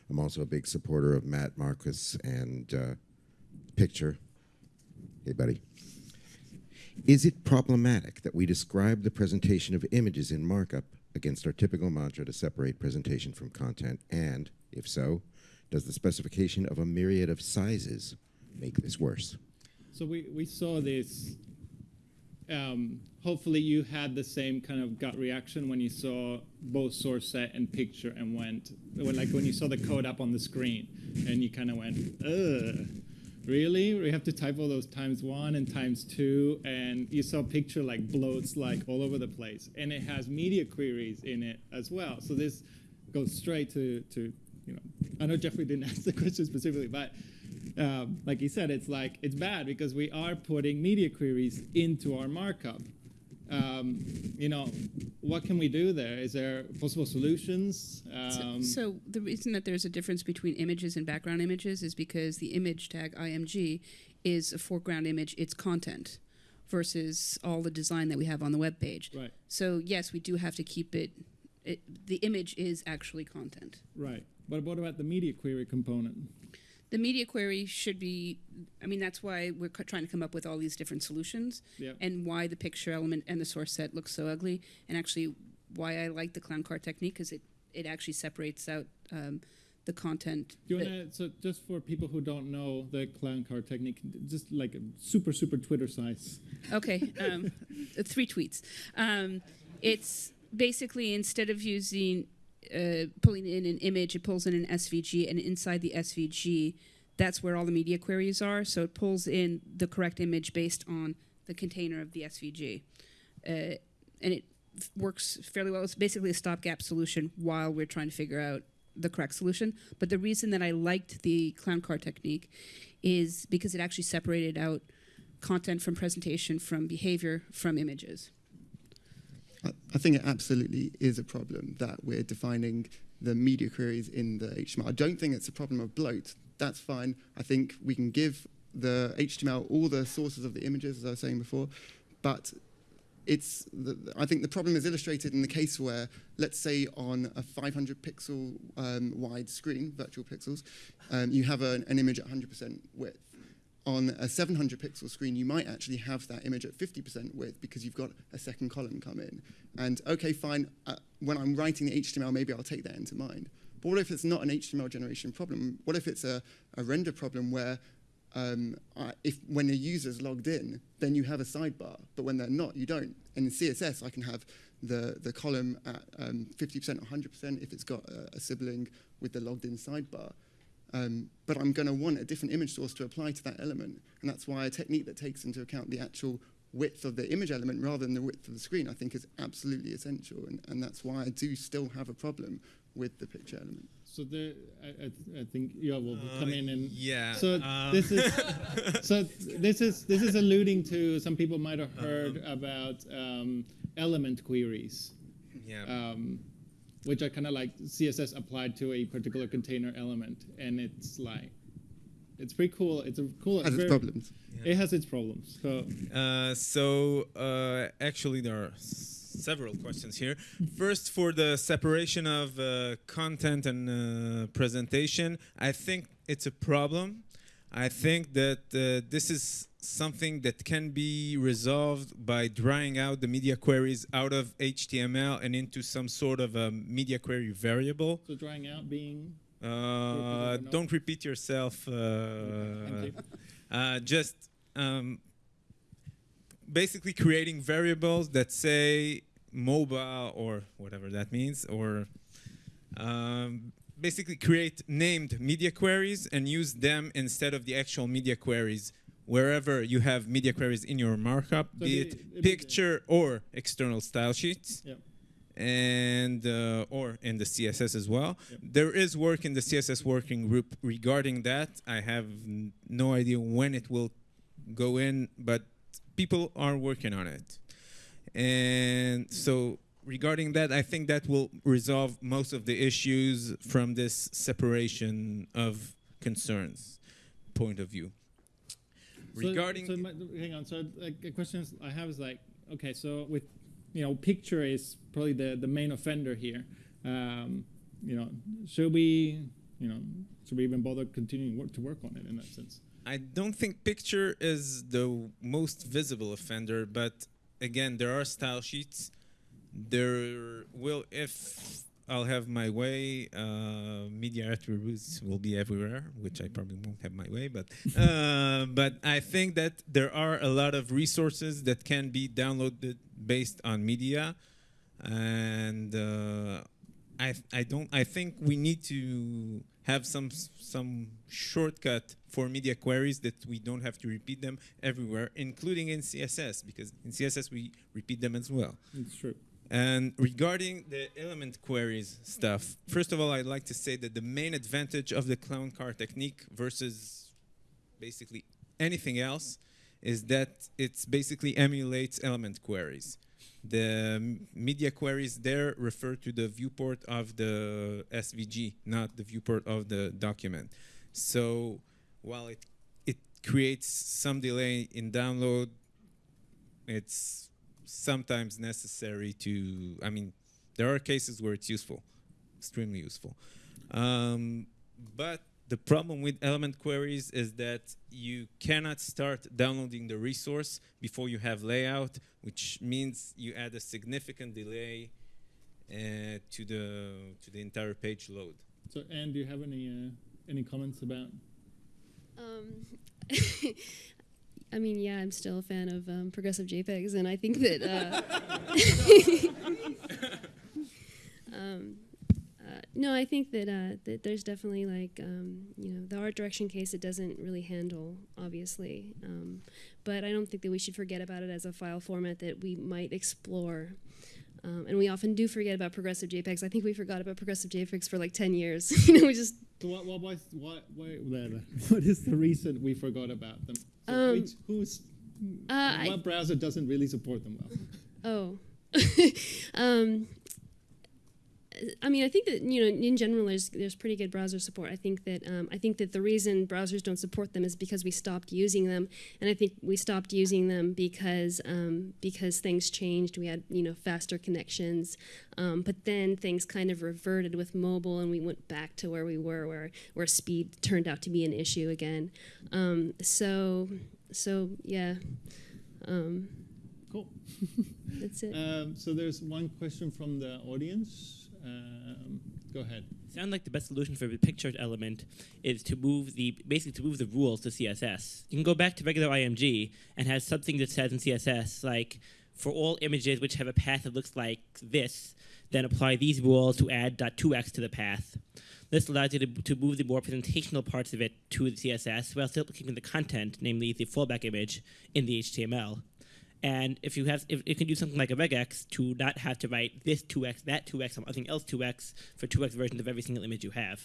I'm also a big supporter of Mat Marquis and uh, picture. Hey, buddy. Is it problematic that we describe the presentation of images in markup against our typical mantra to separate presentation from content? And, if so, does the specification of a myriad of sizes make this worse? So we, we saw this. Um, hopefully, you had the same kind of gut reaction when you saw both source set and picture and went, like when you saw the code up on the screen and you kind of went, ugh, really? We have to type all those times one and times two, and you saw picture like bloats like all over the place, and it has media queries in it as well. So this goes straight to to you know. I know Jeffrey didn't ask the question specifically, but um, like he said, it's like it's bad because we are putting media queries into our markup. Um, you know, what can we do there? Is there possible solutions? So- Um, so, the reason that there's a difference between images and background images is because the image tag img is a foreground image, it's content, versus all the design that we have on the web page. Right. So yes, we do have to keep it. it the image is actually content. right. But what about the media query component? The media query should be. I mean, that's why we're trying to come up with all these different solutions, Yep. and why the picture element and the source set looks so ugly, and actually why I like the clown car technique because it it actually separates out um, the content. Do you wanna, so just for people who don't know the clown car technique, just like a super, super Twitter size. Okay, um, three tweets. Um, it's basically instead of using uh, pulling in an image, it pulls in an SVG, and inside the SVG, that's where all the media queries are. So it pulls in the correct image based on the container of the SVG, uh, and it works fairly well. It's basically a stopgap solution while we're trying to figure out the correct solution. But the reason that I liked the clown car technique is because it actually separated out content from presentation, from behavior, from images. I, think it absolutely is a problem that we're defining the media queries in the HTML. I don't think it's a problem of bloat. That's fine. I think we can give the HTML all the sources of the images, as I was saying before, but it's the, I think the problem is illustrated in the case where, let's say, on a 500 pixel um, wide screen, virtual pixels, um, you have an, an image at 100% width. On a 700 pixel screen, you might actually have that image at 50% width because you've got a second column come in. And okay, fine, uh, when I'm writing the HTML, maybe I'll take that into mind. But what if it's not an HTML generation problem? What if it's a, a render problem where um, I, if when a user's logged in, then you have a sidebar, but when they're not, you don't. In CSS, I can have the, the column at um, 50% or 100% if it's got a, a sibling with the logged in sidebar. Um, but I'm going to want a different image source to apply to that element. And that's why a technique that takes into account the actual width of the image element rather than the width of the screen, I think is absolutely essential. And, and that's why I do still have a problem with the picture element. So the, I, I, I think you will come in and yeah, So um, this is so this is this is alluding to some people might have heard about um, element queries. Yeah. Um, which are kind of like CSS applied to a particular container element, and it's like it's pretty cool. It's a cool. Has its very- problems. It has its problems. So Uh, so uh, actually, there are several questions here. First, for the separation of uh, content and uh, presentation, I think it's a problem. I think that uh, this is something that can be resolved by drying out the media queries out of HTML and into some sort of a media query variable. so drying out being Uh, don't repeat yourself. Uh, you. uh, just um, basically creating variables that say mobile or whatever that means, or um, basically create named media queries and use them instead of the actual media queries wherever you have media queries in your markup, So be the- it it'd the- picture or external style sheets. Yep. And uh, or in the CSS as well. There is work in the CSS working group regarding that. I have n- no idea when it will go in, but people are working on it. And so regarding that, I think that will resolve most of the issues from this separation of concerns point of view. So- Regarding so, my, hang on. So like the questions I have is like, okay, so with you know, picture is probably the the main offender here. Um, you know, should we, you know, should we even bother continuing work to work on it in that sense? I don't think picture is the most visible offender, but again, there are style sheets. There will, if I'll have my way, uh, media attributes will be everywhere, which I probably won't have my way, but uh, but I think that there are a lot of resources that can be downloaded based on media, and uh, I I don't I think we need to have some some shortcut for media queries that we don't have to repeat them everywhere, including in CSS, because in CSS we repeat them as well. It's true. And regarding the element queries stuff, first of all, I'd like to say that the main advantage of the clown car technique versus basically anything else is that it basically emulates element queries. The media queries there refer to the viewport of the SVG, not the viewport of the document. So while it it creates some delay in download, it's sometimes necessary to. I mean, there are cases where it's useful, extremely useful. Um, but the problem with element queries is that you cannot start downloading the resource before you have layout, which means you add a significant delay uh, to the to the entire page load. So, Anne, do you have any uh, any comments about? Um, I mean, yeah, I'm still a fan of um, progressive JPEGs, and I think that. Uh, um, uh, no, I think that uh, that there's definitely like um, you know the art direction case it doesn't really handle obviously, um, but I don't think that we should forget about it as a file format that we might explore. Um, and we often do forget about progressive JPEGs. I think we forgot about progressive JPEGs for like 10 years. you know, we just So what what was what what, what is the reason we forgot about them? So Um, which, who's uh, I- what browser doesn't really support them well? Oh. um, I mean, I think that you know, in general, there's there's pretty good browser support. I think that um, I think that the reason browsers don't support them is because we stopped using them, and I think we stopped using them because um, because things changed. We had you know faster connections, um, but then things kind of reverted with mobile, and we went back to where we were, where where speed turned out to be an issue again. Um, so so yeah. Um, Cool. That's it. Um, so there's one question from the audience. Um, go ahead. Sound like the best solution for the pictured element is to move the basically to move the rules to CSS. You can go back to regular IMG and have something that says in CSS like for all images which have a path that looks like this, then apply these rules to add .2x to the path. This allows you to, to move the more presentational parts of it to the CSS while still keeping the content, namely the fallback image, in the HTML. And if you have, if you can do something like a regex to not have to write this 2x, that 2x, something else 2x for 2x versions of every single image you have.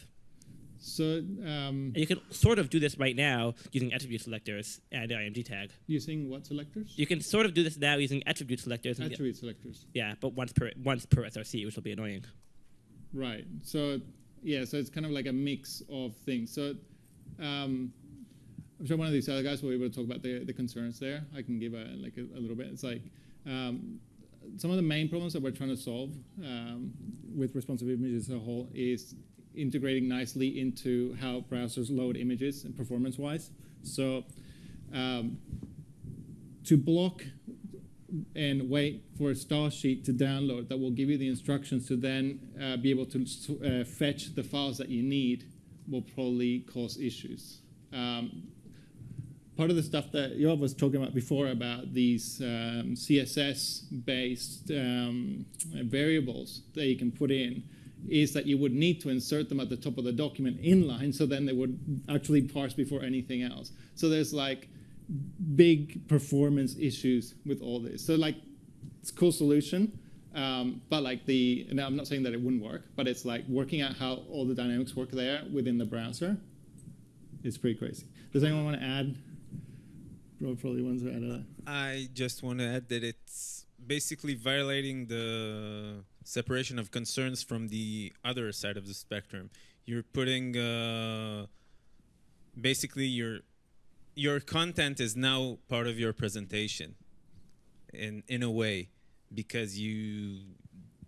So um, And you can sort of do this right now using attribute selectors and the IMG tag. using what selectors? You can sort of do this now using attribute selectors. and- Attribute selectors. Yeah, but once per once per SRC, which will be annoying. Right. So yeah, so it's kind of like a mix of things. So um, I'm sure one of these other guys will be able to talk about the, the concerns there. I can give a like a, a little bit. It's like um, some of the main problems that we're trying to solve um, with responsive images as a whole is integrating nicely into how browsers load images and performance-wise. So um, to block and wait for a style sheet to download that will give you the instructions to then uh, be able to uh, fetch the files that you need will probably cause issues. Um, part of the stuff that Yoav was talking about before about these um, CSS-based um, variables that you can put in is that you would need to insert them at the top of the document inline, so then they would actually parse before anything else. So there's like big performance issues with all this. So like, it's a cool solution, um, but like the, and I'm not saying that it wouldn't work, but it's like working out how all the dynamics work there within the browser. It's pretty crazy. Does anyone want to add? Probably. I just want to add that it's basically violating the separation of concerns from the other side of the spectrum. You're putting uh, basically your your content is now part of your presentation in in a way because you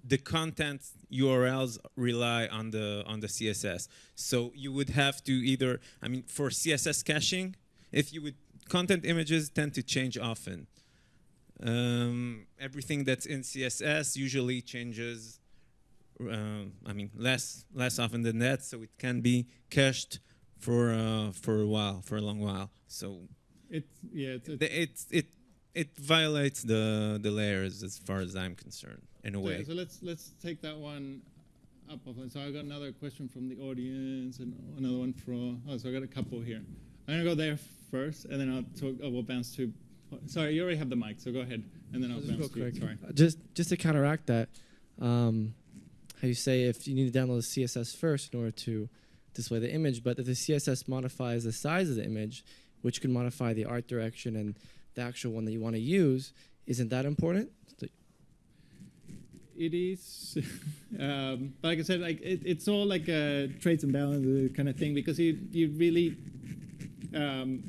the content URLs rely on the on the CSS. So you would have to either I mean for CSS caching, if you would content images tend to change often. Um, everything that's in CSS usually changes. Uh, I mean, less less often than that, so it can be cached for uh, for a while, for a long while. So it's yeah, it's, it it it, it violates the the layers as far as I'm concerned, in a way. So let's let's take that one up. So I got another question from the audience and another one from. Oh, so I got a couple here. I'm gonna go there first, and then I'll talk. Oh, we'll bounce to. Sorry, you already have the mic, so go ahead, and then I'll Just bounce real to you. quick. Sorry. Just just to counteract that, um, how you say if you need to download the CSS first in order to display the image, but if the CSS modifies the size of the image, which can modify the art direction and the actual one that you want to use, isn't that important? It is, um, but like I said, like it, it's all like a traits and balance kind of thing because you you really, um,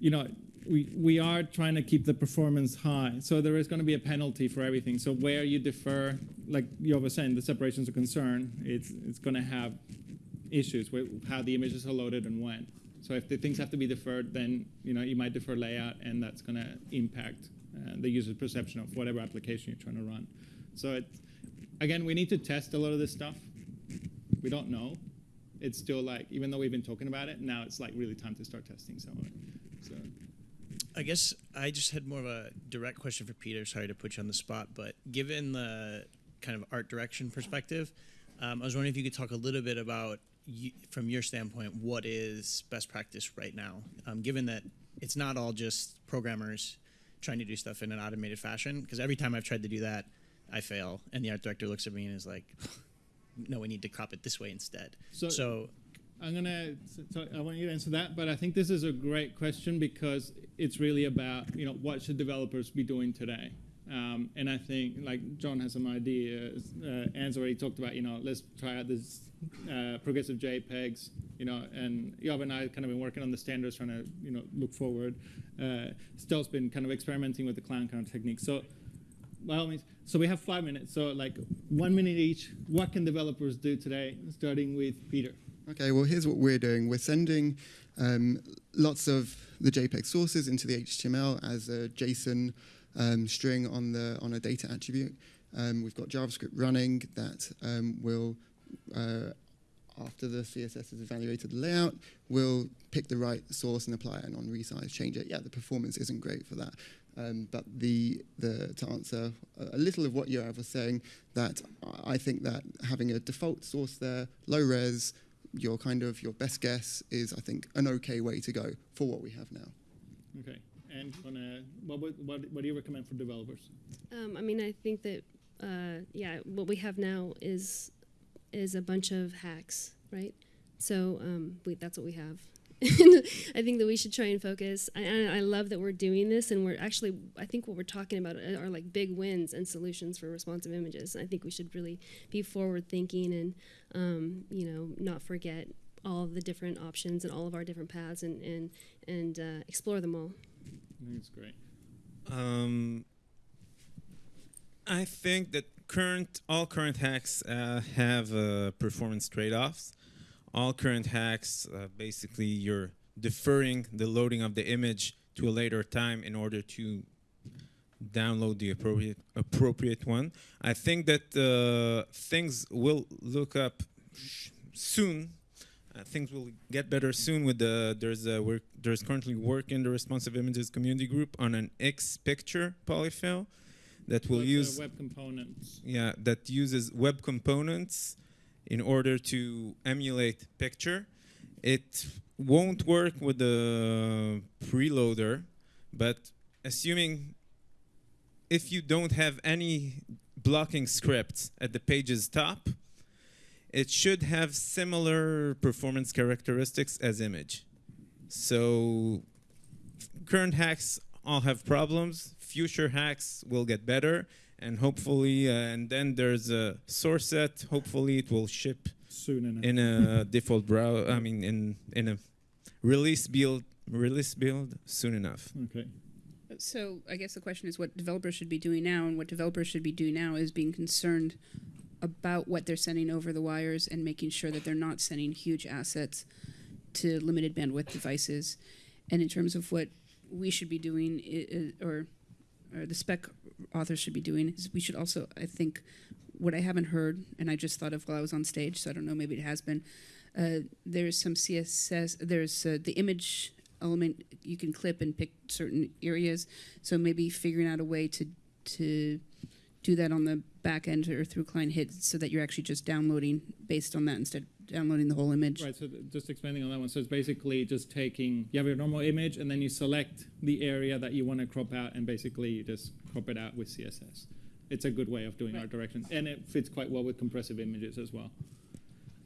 you know, we we are trying to keep the performance high, so there is going to be a penalty for everything. So where you defer, like you were saying, the separations of concern, it's it's going to have issues with how the images are loaded and when. So if the things have to be deferred, then you know you might defer layout, and that's going to impact uh, the user's perception of whatever application you're trying to run. So again, we need to test a lot of this stuff. We don't know. It's still like, even though we've been talking about it, now it's like really time to start testing some of it. So I guess I just had more of a direct question for Peter. Sorry to put you on the spot, but given the kind of art direction perspective, um, I was wondering if you could talk a little bit about, you, from your standpoint, what is best practice right now? Um, given that it's not all just programmers trying to do stuff in an automated fashion, because every time I've tried to do that, I fail, and the art director looks at me and is like, "No, we need to crop it this way instead." So- so I'm gonna. So I want you to answer that, but I think this is a great question because it's really about you know what should developers be doing today. Um, and I think like John has some ideas. Uh, Anne's already talked about you know let's try out this uh, progressive JPEGs. You know, and Yoav and I kind of been working on the standards, trying to you know look forward. Uh, Estelle's been kind of experimenting with the clown car technique. So by all means. So we have five minutes. So like one minute each. What can developers do today? Starting with Peter. Okay, well, here's what we're doing. We're sending um, lots of the JPEG sources into the HTML as a JSON um, string on the on a data attribute. Um, we've got JavaScript running that um, will, uh, after the CSS has evaluated the layout, will pick the right source and apply it and on resize change it. Yeah, the performance isn't great for that. Um, but the, the to answer a little of what Yoav was saying, that I think that having a default source there, low res, your kind of your best guess is I think an okay way to go for what we have now. Okay. And wanna, what, would, what, what do you recommend for developers? Um, I mean, I think that uh, yeah, what we have now is is a bunch of hacks, right? So um, we, that's what we have. I think that we should try and focus. I, I I love that we're doing this, and we're actually. I think what we're talking about are, are like big wins and solutions for responsive images. I think we should really be forward thinking and, um, you know, not forget all of the different options and all of our different paths, and and and uh, explore them all. I think it's great. Um, I think that current all current hacks uh, have uh, performance trade-offs. All current hacks, uh, basically, you're deferring the loading of the image to a later time in order to download the appropriate appropriate one. I think that uh, things will look up sh- soon Uh, things will get better soon with the there's a work there's currently work in the responsive images community group on an X picture polyfill that will are use web components. yeah that uses web components in order to emulate picture. It won't work with the preloader, but assuming if you don't have any blocking scripts at the page's top, it should have similar performance characteristics as image. So current hacks all have problems. Future hacks will get better, and hopefully, uh, and then there's a source set. Hopefully, it will ship soon enough. in a default browser. I mean, in in a release build release build soon enough. Okay. So I guess the question is what developers should be doing now, and what developers should be doing now is being concerned about what they're sending over the wires and making sure that they're not sending huge assets to limited bandwidth devices. And in terms of what we should be doing, i- i- or or the spec authors should be doing, is we should also, I think, what I haven't heard, and I just thought of while I was on stage, so I don't know, maybe it has been. Uh, there's some CSS. There's uh, the image element you can clip and pick certain areas. So maybe figuring out a way to to do that on the back end or through client hit, so that you're actually just downloading based on that instead of downloading the whole image. Right, so just expanding on that one. So it's basically just taking, you have your normal image, and then you select the area that you want to crop out, and basically you just crop it out with CSS. It's a good way of doing art direction, and it fits quite well with compressive images as well.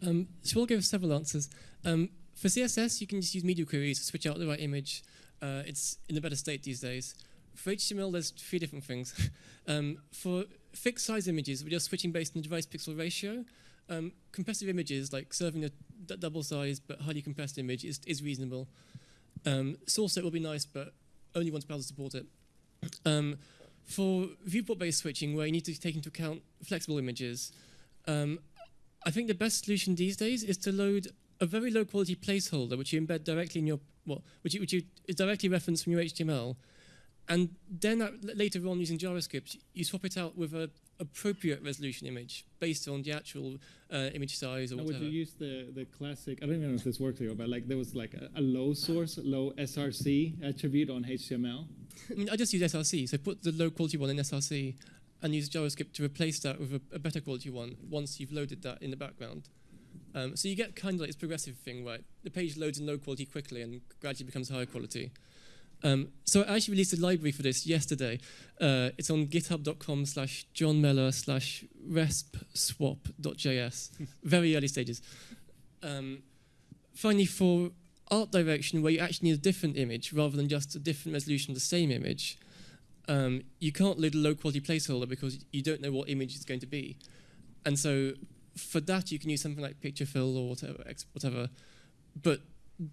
Um, so we'll give several answers. Um, for CSS, you can just use media queries to switch out the right image. Uh, it's in a better state these days. For HTML, there's three different things. um, for fixed size images, we're just switching based on the device pixel ratio. Um, compressive images, like serving a d- double size but highly compressed image, is, is reasonable. Um, source set will be nice, but only once browsers support it. Um, for viewport-based switching, where you need to take into account flexible images, um, I think the best solution these days is to load a very low quality placeholder, which you embed directly in your well, which you, which you directly reference from your HTML, and then at, later on using JavaScript, you swap it out with a appropriate resolution image based on the actual uh, image size or Now, would you use the, the classic, I don't even know if this works here, but like there was like a, a low source, low SRC attribute on HTML? I mean, I just use SRC, so put the low quality one in SRC and use JavaScript to replace that with a, a better quality one once you've loaded that in the background. Um, so you get kind of like this progressive thing, right? The page loads in low quality quickly and gradually becomes higher quality. Um, so I actually released a library for this yesterday. Uh, it's on github.com slash John Mellor slash respswap.js. Very early stages. Um, finally, for art direction, where you actually need a different image rather than just a different resolution of the same image, um, you can't load a low quality placeholder because you don't know what image it's going to be. And so for that, you can use something like picture fill or whatever. whatever. But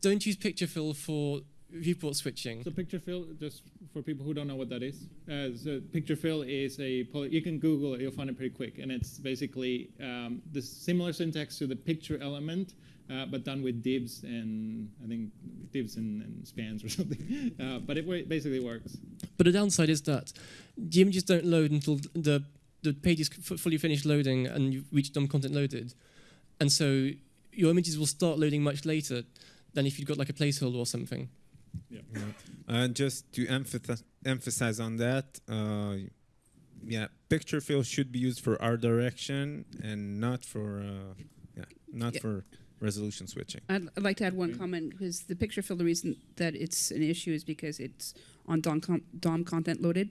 don't use picture fill for viewport switching. So picture fill, just for people who don't know what that is, uh, so picture fill is a you can Google it, you'll find it pretty quick, and it's basically um, the similar syntax to the picture element, uh, but done with divs and I think divs and, and spans or something. Uh, but it basically works. But the downside is that the images don't load until the the page is f- fully finished loading and you've reached DOM content loaded, and so your images will start loading much later than if you've got like a placeholder or something. Yeah. And just to emphasize emphasize on that, uh, yeah, picture fill should be used for art direction and not for uh, yeah, not Yeah. for resolution switching. I'd, I'd like to add one comment because the picture fill, the reason that it's an issue is because it's on DOM, com- DOM content loaded.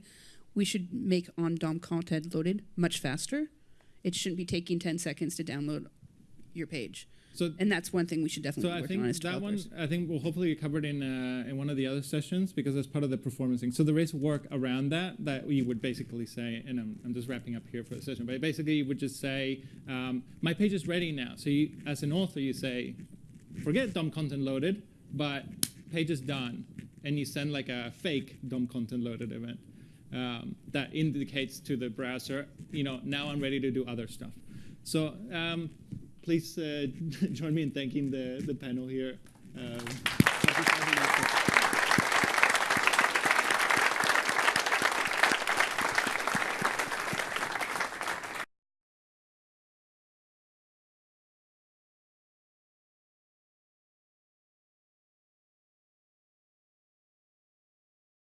We should make on DOM content loaded much faster. It shouldn't be taking 10 seconds to download your page. So, and that's one thing we should definitely So I think on that one. I think we'll hopefully cover it in uh, in one of the other sessions because that's part of the performance thing. So there is work around that that we would basically say, and I'm, I'm just wrapping up here for the session, but basically you would just say, um, my page is ready now. So you, as an author, you say, forget DOM content loaded, but page is done, and you send like a fake DOM content loaded event um, that indicates to the browser, you know, now I'm ready to do other stuff. So um, please uh, join me in thanking the, the panel here. Um,